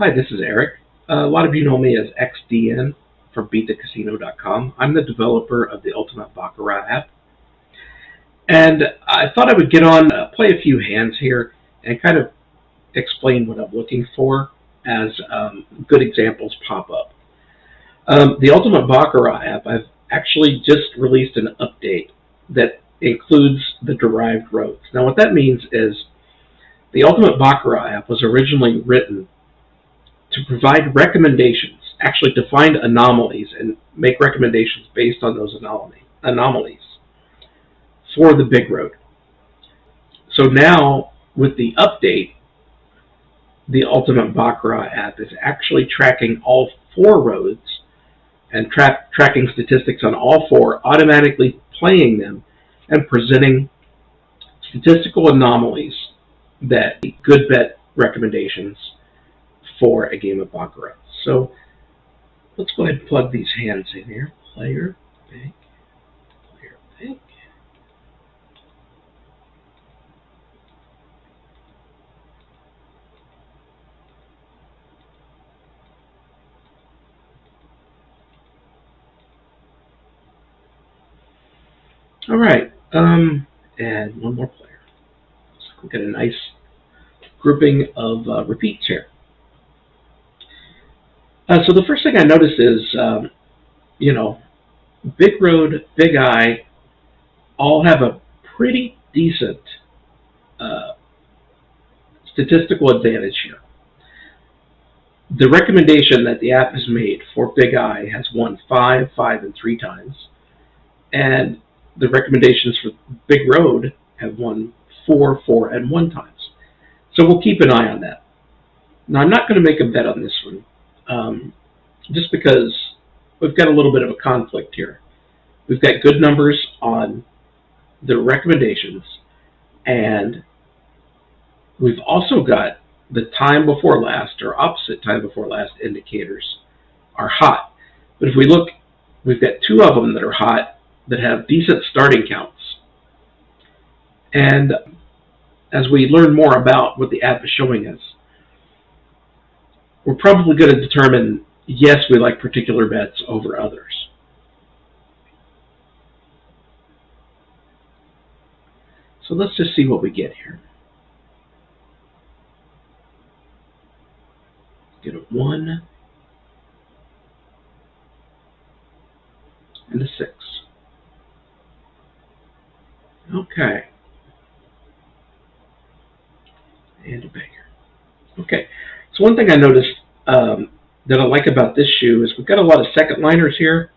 Hi, this is Eric. Uh, a lot of you know me as XDN from BeatTheCasino.com. I'm the developer of the Ultimate Baccarat app. And I thought I would get on, uh, play a few hands here, and kind of explain what I'm looking for as um, good examples pop up. Um, the Ultimate Baccarat app, I've actually just released an update that includes the derived roads. Now what that means is the Ultimate Baccarat app was originally written to provide recommendations, actually to find anomalies and make recommendations based on those anomalies for the big road. So now with the update, the Ultimate Baccarat app is actually tracking all four roads and tra tracking statistics on all four, automatically playing them and presenting statistical anomalies that good bet recommendations for a game of Baccarat. So let's go ahead and plug these hands in here. Player, bank, player, bank. All right, um, and one more player. So we'll get a nice grouping of uh, repeats here. Uh, so the first thing I notice is, um, you know, Big Road, Big Eye, all have a pretty decent uh, statistical advantage here. The recommendation that the app has made for Big Eye has won five, five, and three times. And the recommendations for Big Road have won four, four, and one times. So we'll keep an eye on that. Now I'm not going to make a bet on this one um, just because we've got a little bit of a conflict here. We've got good numbers on the recommendations, and we've also got the time before last or opposite time before last indicators are hot. But if we look, we've got two of them that are hot that have decent starting counts. And as we learn more about what the app is showing us, we're probably going to determine, yes, we like particular bets over others. So let's just see what we get here. Get a 1 and a 6. Okay. And a banger. Okay. So one thing I noticed um, that I like about this shoe is we've got a lot of second liners here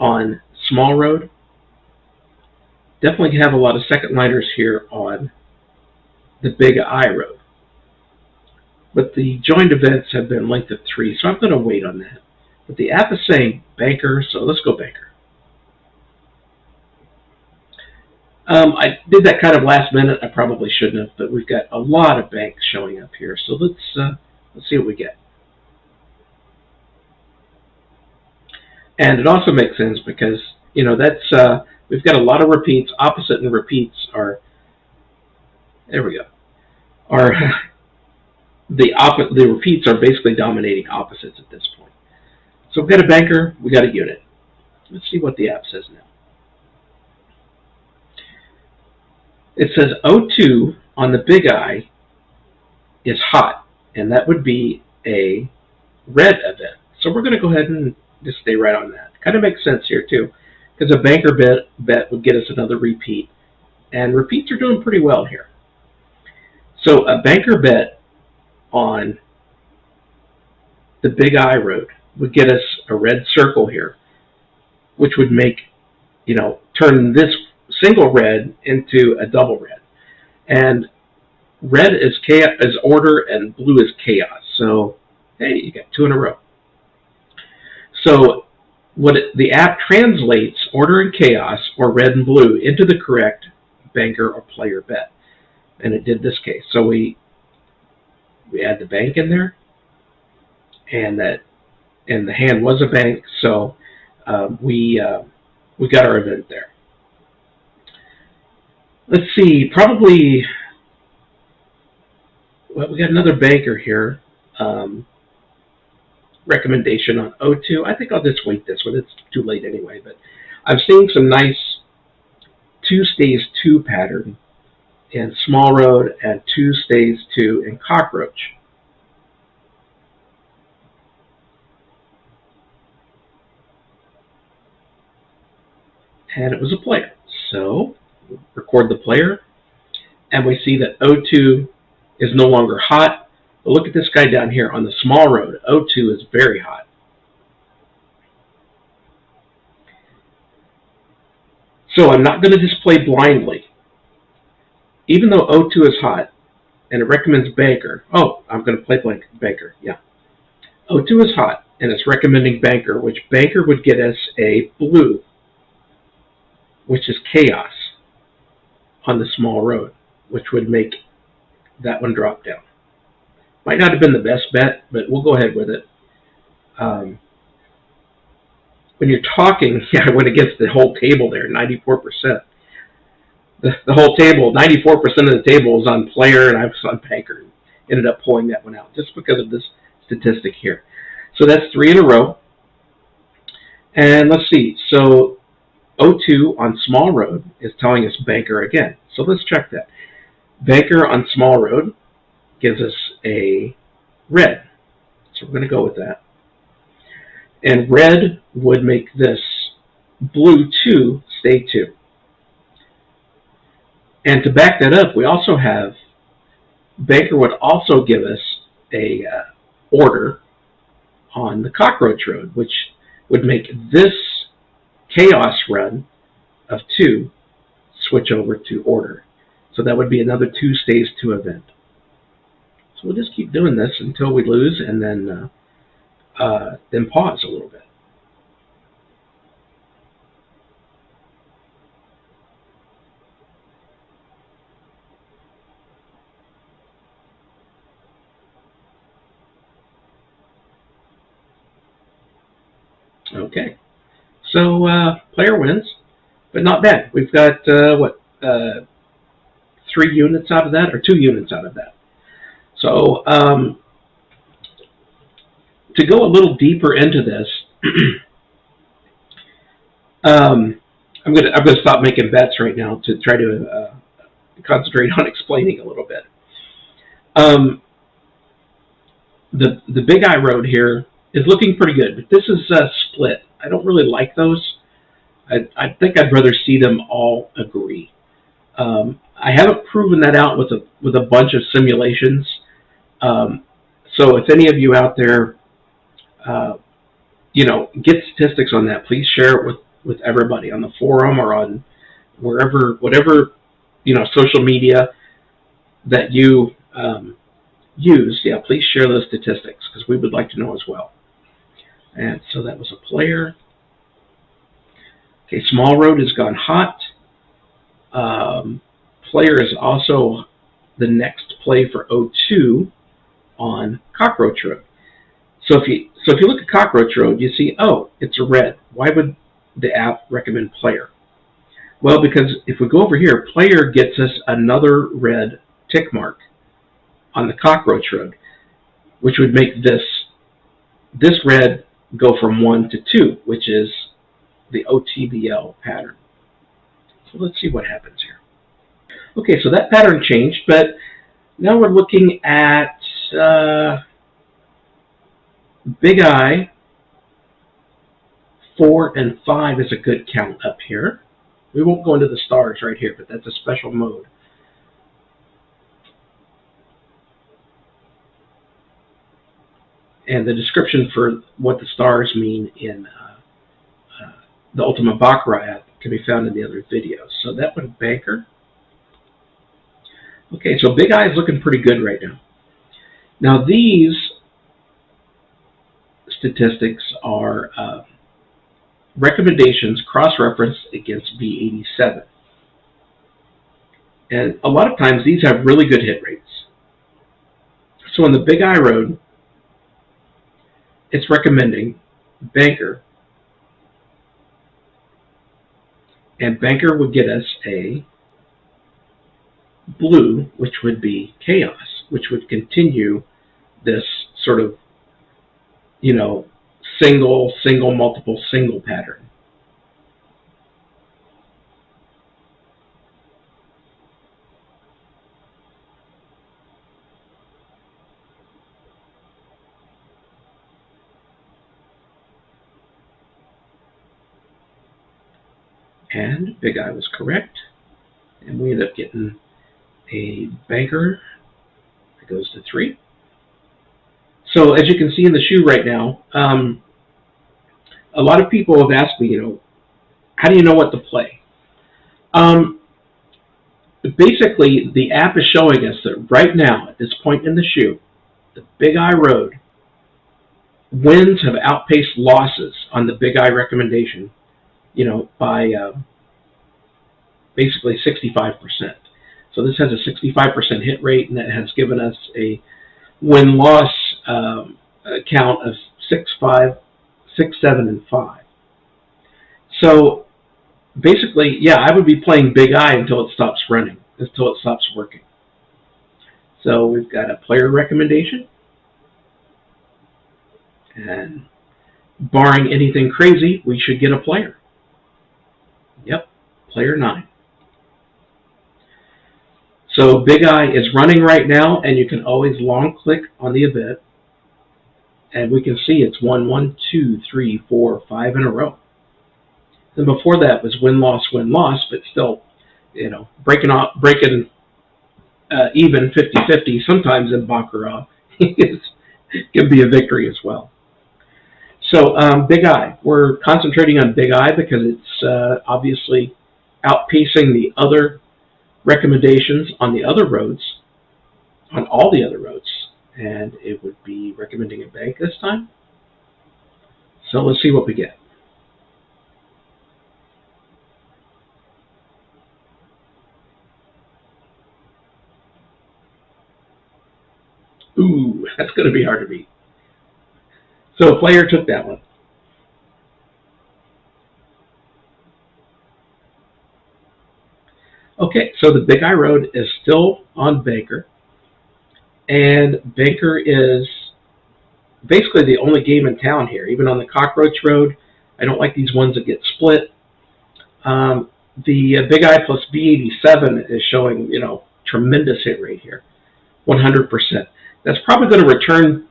on small road. Definitely have a lot of second liners here on the big eye road. But the joined events have been length of three, so I'm going to wait on that. But the app is saying banker, so let's go banker. Um, I did that kind of last minute. I probably shouldn't have, but we've got a lot of banks showing up here. So let's uh, let's see what we get. And it also makes sense because you know that's uh, we've got a lot of repeats. Opposite and repeats are there we go. Are the opposite? The repeats are basically dominating opposites at this point. So we've got a banker. we've got a unit. Let's see what the app says now. It says O2 on the big eye is hot, and that would be a red event. So we're going to go ahead and just stay right on that. Kind of makes sense here too, because a banker bet, bet would get us another repeat, and repeats are doing pretty well here. So a banker bet on the big eye road would get us a red circle here, which would make, you know, turn this single red into a double red. And red is chaos, is order, and blue is chaos. So, hey, you got two in a row. So, what it, the app translates order and chaos, or red and blue, into the correct banker or player bet, and it did this case. So we we add the bank in there, and that and the hand was a bank, so um, we uh, we got our event there let's see, probably, well, we got another banker here. um, recommendation on O2. I think I'll just wait this one. It's too late anyway, but I'm seeing some nice two stays two pattern in Small Road and two stays two in Cockroach. And it was a player. So record the player and we see that O2 is no longer hot. But look at this guy down here on the small road. O2 is very hot. So I'm not going to just play blindly. Even though O2 is hot, and it recommends Banker. Oh, I'm going to play blank Banker, yeah. O2 is hot, and it's recommending Banker, which Banker would get us a blue, which is Chaos on the small road, which would make that one drop down. Might not have been the best bet, but we'll go ahead with it. Um, when you're talking, yeah, I went against the whole table there, 94%. The, the whole table, 94% of the table is on player, and I was on banker. Ended up pulling that one out just because of this statistic here. So that's three in a row. And let's see. So O2 on small road is telling us banker again. So let's check that. Banker on small road gives us a red. So we're going to go with that. And red would make this blue 2 stay 2. And to back that up, we also have, Baker would also give us a uh, order on the cockroach road, which would make this chaos run of 2 switch over to order. So that would be another 2 stays 2 event. So we'll just keep doing this until we lose and then uh, uh, then pause a little bit. Okay, so uh, player wins, but not bad. We've got, uh, what, uh, three units out of that, or two units out of that. So um, to go a little deeper into this, um, I'm gonna I'm gonna stop making bets right now to try to uh, concentrate on explaining a little bit. Um, the the Big Eye Road here is looking pretty good, but this is a split. I don't really like those. I, I think I'd rather see them all agree. Um, I haven't proven that out with a with a bunch of simulations. Um, so if any of you out there uh, you know, get statistics on that. Please share it with, with everybody on the forum or on wherever, whatever, you know, social media that you um, use. Yeah, please share those statistics because we would like to know as well. And so that was a player. Okay, Small Road has gone hot. Um, player is also the next play for O2 on Cockroach Road. So if you so if you look at Cockroach Road, you see, oh, it's a red. Why would the app recommend player? Well, because if we go over here, player gets us another red tick mark on the Cockroach Road, which would make this this red go from 1 to 2, which is the OTBL pattern. So let's see what happens here. Okay, so that pattern changed, but now we're looking at uh, Big Eye, 4 and 5 is a good count up here. We won't go into the stars right here, but that's a special mode. And the description for what the stars mean in uh, uh, the Ultimate Baccarat app can be found in the other videos. So that one, Banker. Okay, so Big Eye is looking pretty good right now. Now these statistics are uh, recommendations cross-referenced against B87. And a lot of times these have really good hit rates. So on the Big Eye Road, it's recommending Banker. And Banker would get us a blue, which would be Chaos, which would continue this sort of, you know, single, single, multiple, single pattern. And Big Eye was correct. And we end up getting a banker goes to three. So as you can see in the shoe right now, um, a lot of people have asked me, you know, how do you know what to play? Um, basically, the app is showing us that right now, at this point in the shoe, the Big Eye Road, wins have outpaced losses on the Big Eye recommendation, you know, by uh, basically 65%. So this has a 65% hit rate, and that has given us a win-loss um, count of 6, 5, 6, 7, and 5. So basically, yeah, I would be playing Big Eye until it stops running, until it stops working. So we've got a player recommendation. And barring anything crazy, we should get a player. Yep, player 9. So Big Eye is running right now, and you can always long click on the event, and we can see it's one, one, two, three, four, five in a row. And before that was win loss win loss, but still, you know, breaking off breaking uh, even 50-50 sometimes in baccarat is, can be a victory as well. So um, Big Eye, we're concentrating on Big Eye because it's uh, obviously outpacing the other recommendations on the other roads, on all the other roads, and it would be recommending a bank this time. So let's see what we get. Ooh, that's going to be hard to beat. So a player took that one. Okay, so the Big Eye Road is still on Banker. And Banker is basically the only game in town here. Even on the Cockroach Road, I don't like these ones that get split. Um, the uh, Big Eye plus B87 is showing, you know, tremendous hit rate here, 100%. That's probably going to return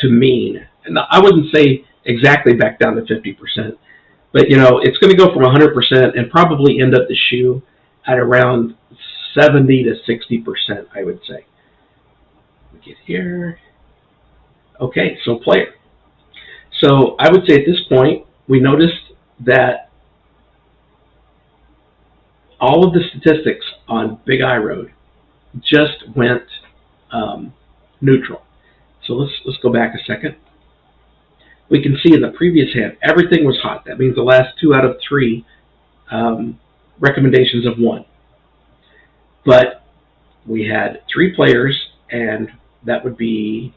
to mean. And I wouldn't say exactly back down to 50%, but, you know, it's going to go from 100% and probably end up the shoe at around 70 to 60%, I would say. Get here. Okay, so player. So I would say at this point, we noticed that all of the statistics on Big Eye Road just went um, neutral. So let's let's go back a second. We can see in the previous hand, everything was hot. That means the last two out of three um, recommendations of one. But we had three players, and that would be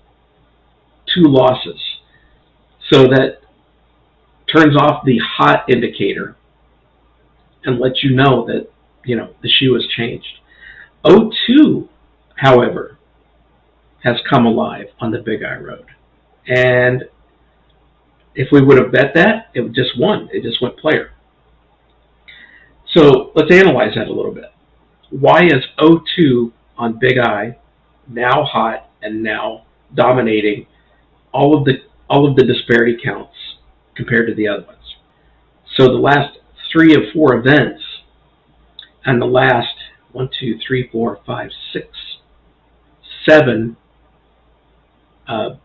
two losses. So that turns off the hot indicator and lets you know that, you know, the shoe has changed. O2, however, has come alive on the Big Eye Road. And if we would have bet that, it just won. It just went player. So let's analyze that a little bit. Why is O2 on Big Eye now hot and now dominating all of the all of the disparity counts compared to the other ones? So the last three of four events and the last one, two, three, four, five, six, seven, uh,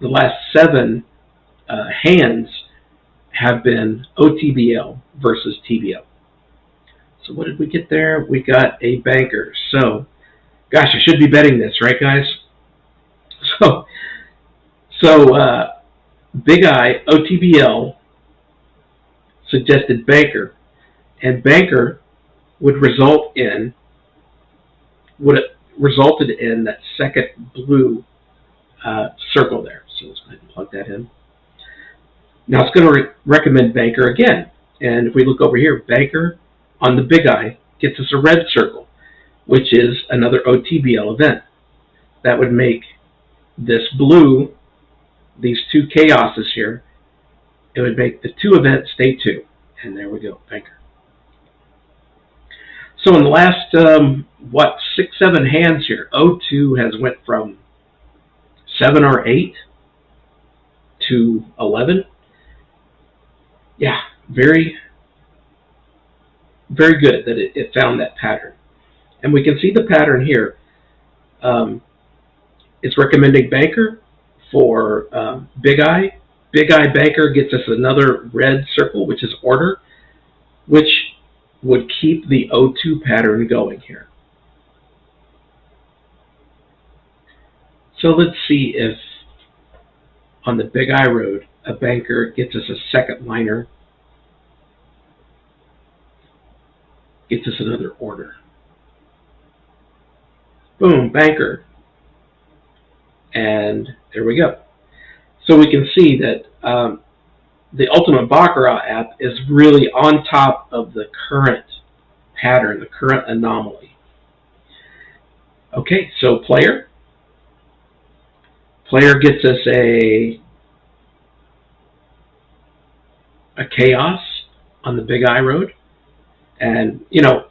the last seven uh, hands have been OTBL versus TBL. So what did we get there? We got a banker. So, gosh, I should be betting this, right, guys? So, so uh, Big Eye OTBL suggested banker, and banker would result in would it resulted in that second blue uh, circle there. So let's go ahead and plug that in. Now it's going to re recommend banker again, and if we look over here, banker on the Big eye gets us a red circle, which is another OTBL event. That would make this blue, these two chaoses here, it would make the two events stay two. And there we go, banker. So in the last, um, what, six, seven hands here, O2 has went from 7 or 8 to 11. Yeah, very, very good that it, it found that pattern. And we can see the pattern here. Um, it's recommending Banker for um, Big Eye. Big Eye Banker gets us another red circle, which is order, which would keep the O2 pattern going here. So let's see if on the Big Eye Road, a banker gets us a second liner, gets us another order. Boom, banker. And there we go. So we can see that um, the Ultimate Baccarat app is really on top of the current pattern, the current anomaly. Okay, so player. Player gets us a a chaos on the Big Eye Road. And, you know,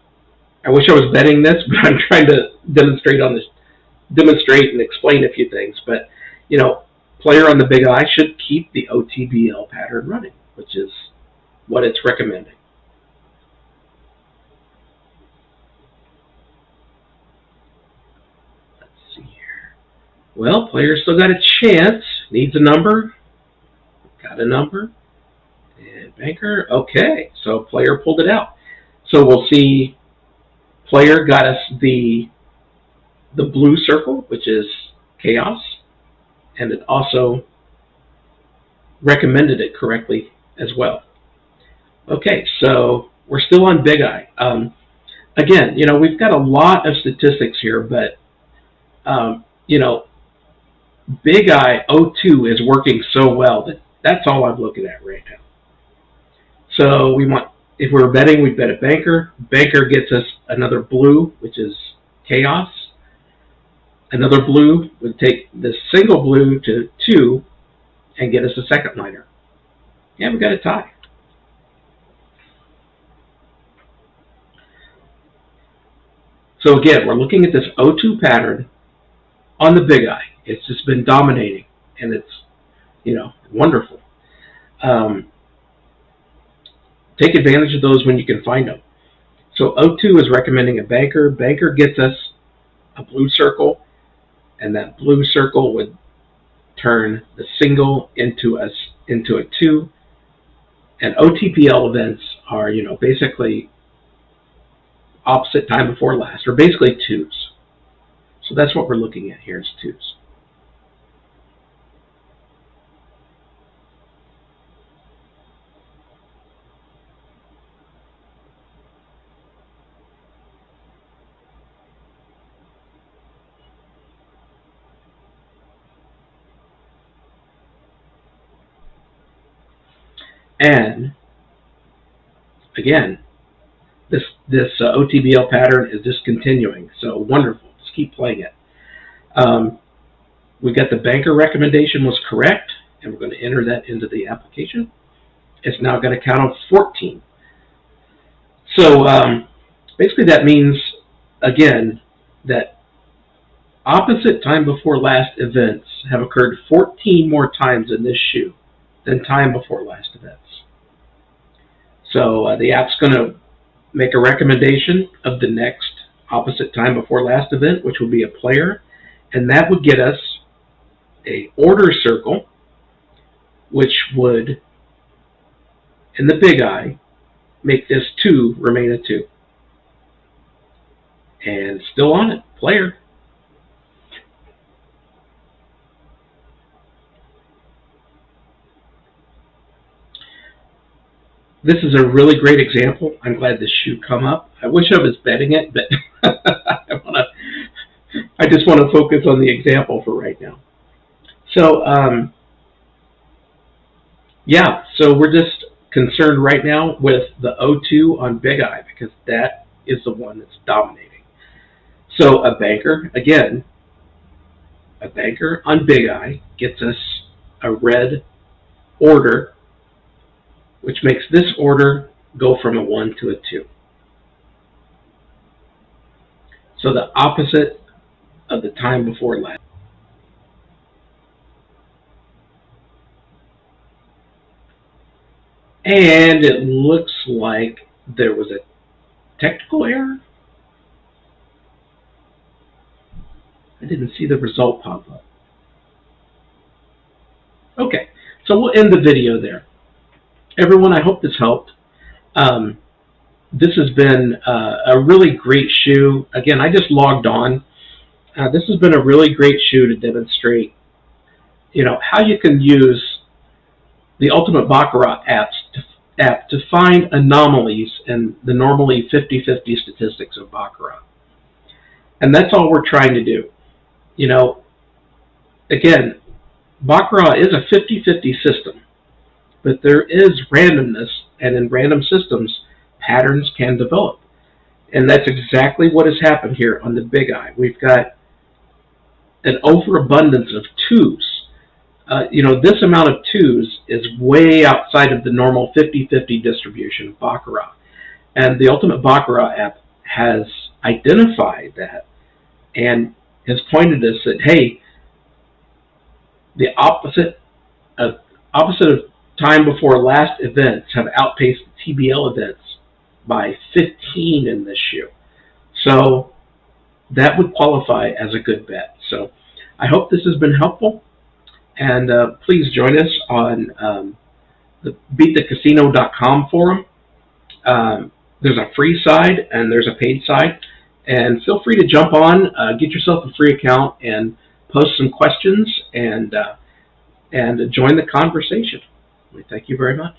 I wish I was betting this, but I'm trying to demonstrate on this, demonstrate and explain a few things. But, you know, player on the Big Eye should keep the OTBL pattern running, which is what it's recommending. Let's see here. Well, player still got a chance. Needs a number. Got a number. And banker. Okay, so player pulled it out. So we'll see player got us the the blue circle, which is chaos. And it also recommended it correctly as well. Okay, so we're still on Big Eye. Um, again, you know, we've got a lot of statistics here, but, um, you know, Big Eye O2 is working so well that that's all I'm looking at right now. So we want, if we're betting, we bet a banker. Banker gets us another blue, which is chaos. Another blue would take the single blue to two and get us a second liner. And we got a tie. So again, we're looking at this O2 pattern on the big eye. It's just been dominating, and it's, you know, wonderful. Um, take advantage of those when you can find them. So O2 is recommending a banker. Banker gets us a blue circle, and that blue circle would turn the single into a into a two. And OTBL events are, you know, basically opposite time before last, or basically twos. So that's what we're looking at here is twos. And again, this this uh, OTBL pattern is just continuing. So wonderful. Just keep playing it. Um, we got the banker recommendation was correct, and we're going to enter that into the application. It's now going to count on 14. So um, basically that means, again, that opposite time before last events have occurred 14 more times in this shoe than time before last events. So uh, the app's going to make a recommendation of the next opposite time before last event, which will be a player, and that would get us a order circle, which would, in the big eye, make this 2 remain a 2. And still on it, player. This is a really great example. I'm glad this shoe come up. I wish I was betting it, but I want to. I just want to focus on the example for right now. So, um, yeah, so we're just concerned right now with the O2 on Big Eye because that is the one that's dominating. So a banker, again, a banker on Big Eye gets us a red order, which makes this order go from a 1 to a 2. So the opposite of the time before last. And it looks like there was a technical error. I didn't see the result pop up. Okay, so we'll end the video there. Everyone, I hope this helped. Um, this has been uh, a really great shoe. Again, I just logged on. Uh, this has been a really great shoe to demonstrate, you know, how you can use the Ultimate Baccarat apps to, app to find anomalies in the normally 50-50 statistics of Baccarat. And that's all we're trying to do. You know, again, Baccarat is a 50-50 system, but there is randomness, and in random systems, patterns can develop. And that's exactly what has happened here on the Big Eye. We've got an overabundance of twos. Uh, you know, this amount of twos is way outside of the normal 50-50 distribution of Baccarat. And the Ultimate Baccarat app has identified that and has pointed us that, hey, the opposite of, opposite of time before last events have outpaced the TBL events by 15 in this shoe. So that would qualify as a good bet. So I hope this has been helpful. And uh, please join us on um, the beatthecasino.com forum. Um, there's a free side and there's a paid side. And feel free to jump on, uh, get yourself a free account, and post some questions and uh, and join the conversation. We thank you very much.